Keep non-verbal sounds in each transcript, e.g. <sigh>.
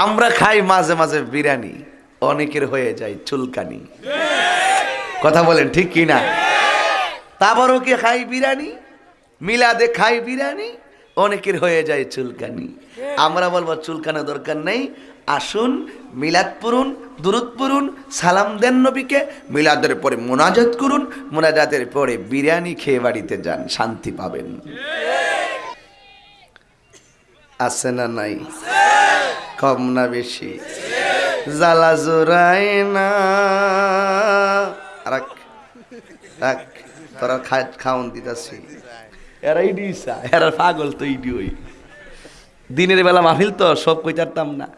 আমরা খাই মাঝে মাঝে বিরিয়ানি, অনেকের হয়ে যায় চুলকানি। কথা বলেন, ঠিক কি না? তারপরও কি খাই বিরিয়ানি, মিলাদে খাই বিরিয়ানি, অনেকের হয়ে যায় চুলকানি। আমরা বলব চুলকানো দরকার নেই, আসুন, মিলাদ পড়ুন, দুরুদ পড়ুন, সালাম দেন নবীকে, মিলাদের পরে মোনাজাত করুন, মোনাজাতের পরে বিরিয়ানি খেয়ে বাড়িতে যান, শান্তি পাবেন। আছে না নাই? কম না বেশি। জ্বালা জোড়ায় না। রাখ রাখ তোরা খাওন দিতাছি। এরা ইডি ইসা এরা পাগল তো ইডি ওই। দিনের বেলা মাহফিল তো সব কই পারতাম না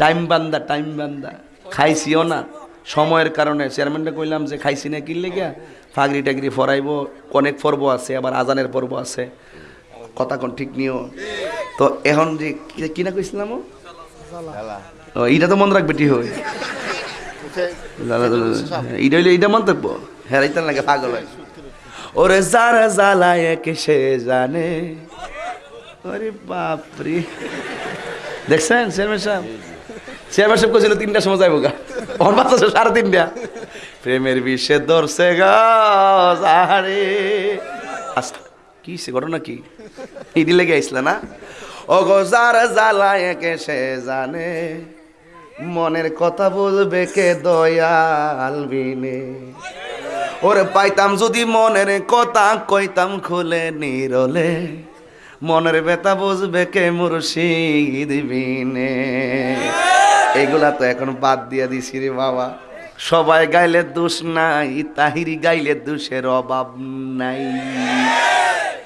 টাইম বান্দা টাইম বান্দা। খাইছিও না। সময়ের কারণে চেয়ারম্যানটা কইলাম যে খাইছি না কিনলে গিয়া ফাগরি টাগরি ফরাইব অনেক পর্ব আছে আবার আজানের পর্ব আছে। কথা কোন ঠিক নিও। তো এখন যে কিনা কইছিলাম ও? তো মনে রাখবে টি হই এইটা হইলে এইটা মন্তব্য হ্যাঁ লাগে পাগল হয়। ওরে যারা জ্বালায় কে সে জানে। ওরে বাপরে। দেখছেন চেয়ারম্যান সাহেব? চেয়ারম্যান সাহেব কইছিল তিনটার সময় যাইব গা। ওর বাচ্চা সাড়ে তিনটা। প্রেমের বিষে ধরছে গা আরে আস্তে কি সে ঘটনা কি? ইডি লেগে আইসলা না? যারা জ্বালায় কে সে জানে। মনের কথা বলবে কে দয়াল বিনে। ওরে পাইতাম যদি মনের কথা, কইতাম খুলে নিরলে। মনের ব্যথা বুঝবে কে মুর্শিদ বিনে। এগুলা তো এখন বাদ দিয়া দিছি রে বাবা। সবাই গাইলে দোষ নাই, তাহিরি গাইলে দোষের অভাব নাই।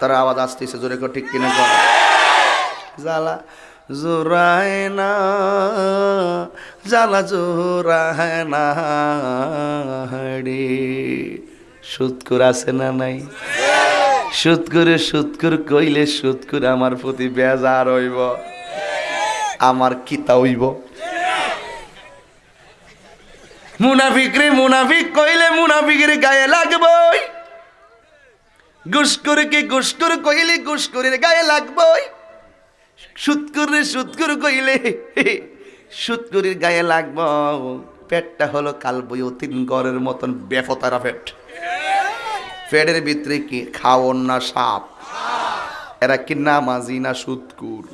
তারা আওয়াজ আসতেছে, জোরে ঠিক কিনা জ্বালা জোরায় না জ্বালা জোরায় না সুৎকুর আছে না নাই? সুৎকুরে সুৎকুর কইলে সুৎকুর আমার প্রতি বেজার হইব। আমার কিতা হইব? মুনাফিক রে মুনাফিক, কইলে মুনাফিকের গায়ে লাগবই। গুসকুরকে গুসকুর, কইলে গুসকুরের গায়ে লাগবই। সুৎকুর রে সুৎকুর কইলে, সুৎকুরির গায়ে লাগব। পেটটা হলো কালবয়তিন গড়ের মতন বেফতারা পেট। পেটের ভিতরে কি খাওয়ন না সাপ? এরা কি নামাজি না সুৎকুর?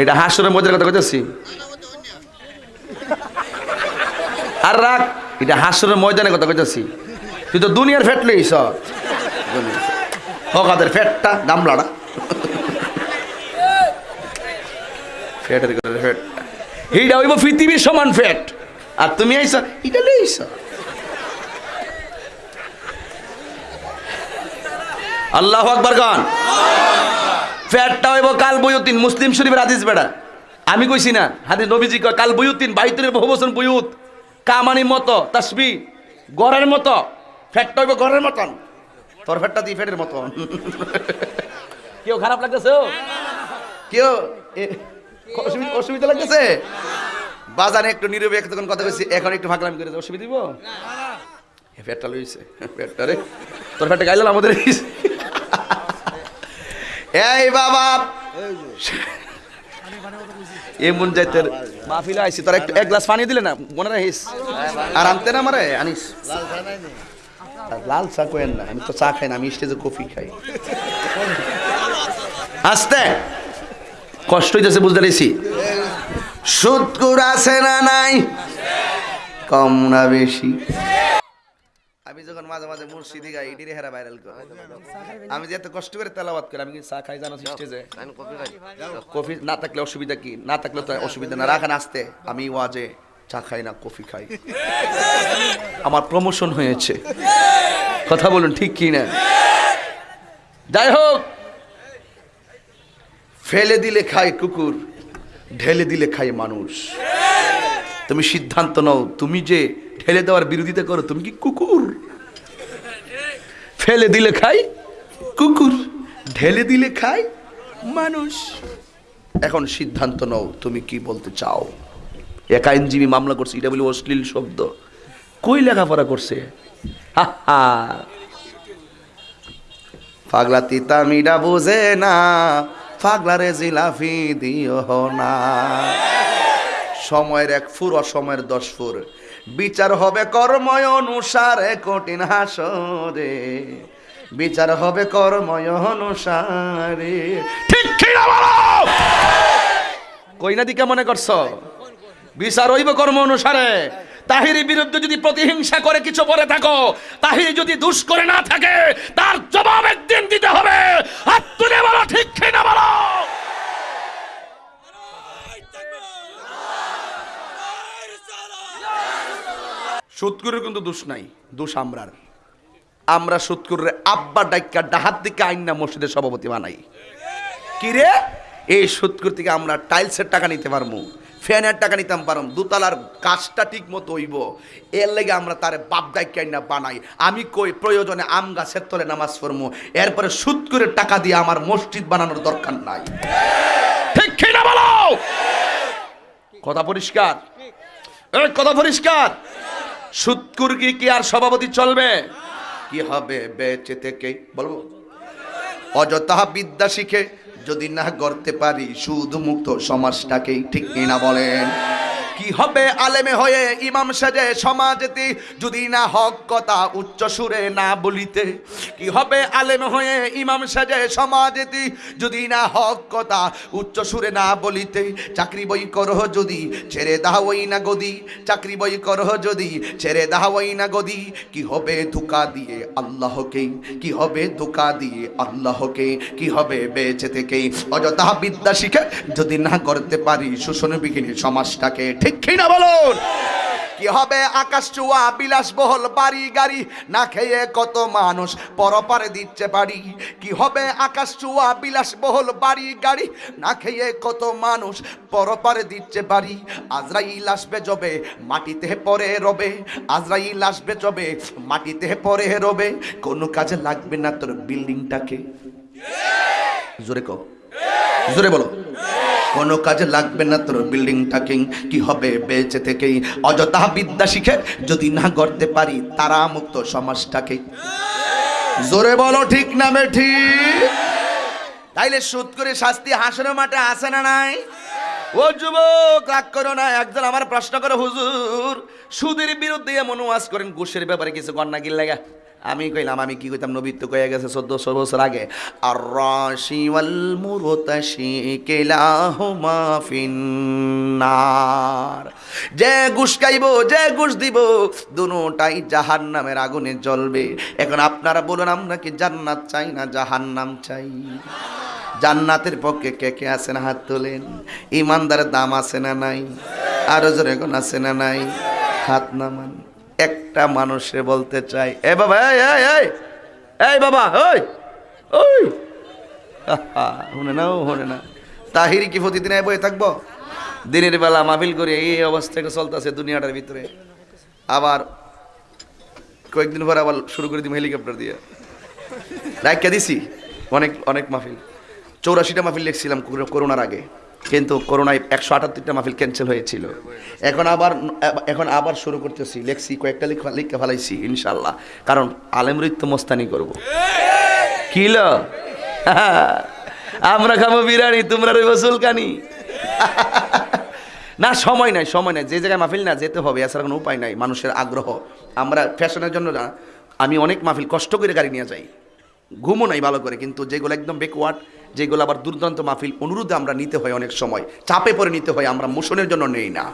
এটা হাসরের মধ্যে কথা কইতেছি। আর রাখ, এটা হাসরের ময়দানে কথা কইতেছি। তুই তো দুনিয়ার ফেট লইছ হকাদের ফেটটা গামলাটা ফেটের করে ফেটটা এইটা হইব পৃথিবীর সমান ফেট আর তুমি আইছ এটা লইছ আল্লাহ আকবার গান ফ্যাটটা হইব কাল বইউদ্দিন মুসলিম শরীফের হাদিস বেড়া আমি কইছি না হাদিস নবীজি কয় কাল বইউদ্দিন বাইতুলের বহু বছর বইউত কামানি মতো তাসবি গড়ের মতো ফ্যাটটা হইব গড়ের মতন তোর ফ্যাটটা দি ফ্যাটের মতন কেউ খারাপ লাগতেছে? কেউ অসুবিধা লাগতেছে? বাজারে একটু নীরবে তখন কথা কইছি এখন একটু ফাঁকলামি করে অসুবিধা দিব? ফ্যাটটা লইছে ফ্যাটটা রে। তোর ফ্যাটটা গাইলাম আমাদের। এই বাবা! এমন যাইতে মাহফিলে আইছি তোরা একটু এক গ্লাস পানি দিলে না? মনে রাখিস? আর আনতে না মারে আনিস? লাল চা কোয়েন না আমি তো চা খাই না আমি স্টেজে কফি খাই। আস্তে! কষ্ট হইতেছে বুঝতে পেরেছি। সুদকুর আছে না নাই? কম না বেশি। আমি যখন মাঝে মাঝে মুর্শিদি গাই এটিরে হেরা ভাইরাল করে। আমি যে এত কষ্ট করে তেলাবাদ করি আমি কি চা খাই জানো স্টেজে। কফি না থাকলে অসুবিধা কি? না থাকলে তো অসুবিধা না। রাখান আসতে আমি ওয়াজে। চা খাই না, কফি খাই। আমার প্রমোশন হয়েছে। কথা বলুন, ঠিক কি না? যাই হোক, ফেলে দিলে খায় কুকুর, ঢেলে দিলে খায় মানুষ। তুমি সিদ্ধান্ত নাও, তুমি যে ঢেলে দেওয়ার বিরোধিতা করো, তুমি কি কুকুর? ফেলে দিলে খাই কুকুর, ঢেলে দিলে খাই মানুষ। এখন সিদ্ধান্ত নাও, তুমি কি বলতে চাও? এক আইনজীবী মামলা করছে এটা বলি অশ্লীল শব্দ। কই লেখাপড়া করছে? পাগলা তিতা মিডা বুঝে না পাগলারে জিলাফি দিও না। সময়ের এক ফুর অসময়ের দশ ফুর। বিচার হবে কর্ময় অনুসারে কঠিন হাসরে। বিচার হবে কর্ময় অনুসারে। ঠিক বলো! কইনা দিকে মনে করছ? বিচার হইব কর্ম অনুসারে। তাহিরি বিরুদ্ধে যদি প্রতিহিংসা করে কিছু বলে থাকো, তাহির যদি দুষ করে না থাকে, তার জবাব একদিন দিতে হবে। হাত তুলে বলো, ঠিক না বলো? সুৎকুরের কিন্তু দোষ নাই, দোষ আমরার। আমরা সুৎকুরের আব্বা ডাইকা ডাহাত দিকে আইন মসজিদের সভাপতি বানাই। কি রে? এই সুৎকুর থেকে আমরা টাইলসের টাকা নিতে পারব। ফ্যানের টাকা নিতাম পারম, দুতলার কাজটা ঠিক মতো হইব। এর লেগে আমরা তার বাপ ডাইকা না বানাই। আমি কই, প্রয়োজনে আম গাছের তলে নামাজ পড়ব এরপরে সুৎকুরের টাকা দিয়ে আমার মসজিদ বানানোর দরকার নাই। ঠিক কথা পরিষ্কার? কথা পরিষ্কার? সুৎকুর কি কি আর সভাপতি চলবে? কি হবে বেঁচে থেকে? বলব? অযথা বিদ্যা শিখে যদি না গড়তে পারি শুধু মুক্ত সমাজটাকেই ঠিক কিনা বলেন। কি হবে আলেমে হয়ে ইমাম সাজে সমাজেতে? যদি না হক কথা উচ্চ সুরে না বলিতে, কি হবে আলেম হয়ে ইমাম সাজে সমাজেতে? যদি না হক কথা উচ্চ সুরে না বলিতে, চাকরি বই করহ যদি, ছেড়ে দাওই না গদি চাকরি বই করহ যদি, ছেড়ে দাওই না গদি কি হবে ধোকা দিয়ে আল্লাহকে? কি হবে ধোকা দিয়ে আল্লাহকে? কি হবে বেঁচে থেকে? অযথা বিদ্যা শিখে যদি না করতে পারি শোষণ বিঘিনী সমাজটাকে ঠিক কি না বলুন কি হবে আকাশ চুয়া বিলাসবহল বাড়ি গাড়ি, না খেয়ে কত মানুষ পরপারে দিচ্ছে বাড়ি। কি হবে আকাশ চুয়া বিলাসবহল বাড়ি গাড়ি, না খেয়ে কত মানুষ পরপারে দিচ্ছে বাড়ি। আজরাইল আসবে জবে মাটিতে পরে রবে। আজরাইল আসবে জবে মাটিতে পরে রবে। কোনো কাজে লাগবে না তোর বিল্ডিংটাকে। জোরে কো জোরে বলো। কোনো কাজে লাগবে না তোর বিল্ডিংটাকে কি হবে বেঁচে থেকেই? অযথা বিদ্যা শিখে যদি না করতে পারি তারা মুক্ত সমাজটাকে। জোরে বলো, ঠিক না ঠিক তাইলে সুদ করে শাস্তি হাসনের মাঠে আসে না নাই? ও যুবক, রাগ করো না, একজন আমার প্রশ্ন করে, হুজুর। সুদের বিরুদ্ধে এমন করেন, ঘুষের ব্যাপারে কিছু কন্যা গিল লাগা আমি কইলাম, আমি কি কইতাম, নবী তো কয়ে গেছে চোদ্দশো বছর আগে আর রাশি ওয়াল মুরতাশি কেলাহুমা ফিন্নার। যে ঘুষ খাইব, যে ঘুষ দিব, দুটাই জাহান্নামের আগুনে জ্বলবে। এখন আপনারা বলুন, আমরা কি জান্নাত চাই না জাহান্নাম চাই? জান্নাতের পক্ষে কে কে আছে না হাত তোলেন। ইমানদারের দাম আছে না নাই? আরও জোরে কোন আছে না নাই? হাত নামান। একটা মানুষে বলতে চাই। এ বাবা, এই বাবা, ওই ওই। <laughs> শুনে না শুনে না তাহিরি কি প্রতিদিন বয়ে থাকব? দিনের বেলা মাহফিল করে এই অবস্থা একটা চলতেছে দুনিয়াটার ভিতরে। আবার কয়েকদিন পর আবার শুরু করে দিব হেলিকপ্টার দিয়ে। রাইকা দিছি। অনেক অনেক মাহফিল। চৌরাশিটা মাহফিল লিখছিলাম করোনার আগে। কিন্তু করোনায় একশো আটাত্তরটা মাহফিল ক্যান্সেল হয়েছিল। এখন আবার এখন আবার শুরু করতেছি। লেখছি, কয়েকটা লিখা লিখে ফেলাইছি ইনশাল্লাহ কারণ আলেমরিত তো মস্তানি করব। কিল আমরা খাব বিরিয়ানি, তোমরা রইব সুলকানি না, সময় নাই সময় নাই। যে জায়গায় মাহফিল না যেতে হবে, এছাড়া কোনো উপায় নাই। মানুষের আগ্রহ। আমরা ফ্যাশনের জন্য আমি অনেক মাহফিল কষ্ট করে গাড়ি নিয়ে যাই। ঘুমও নাই ভালো করে, কিন্তু যেগুলো একদম বেকওয়ার্ড যেগুলো আবার দুর্দান্ত মাহফিল, অনুরোধে আমরা নিতে হয় অনেক সময়। চাপে পরে নিতে হয়, আমরা মোশনের জন্য নেই না।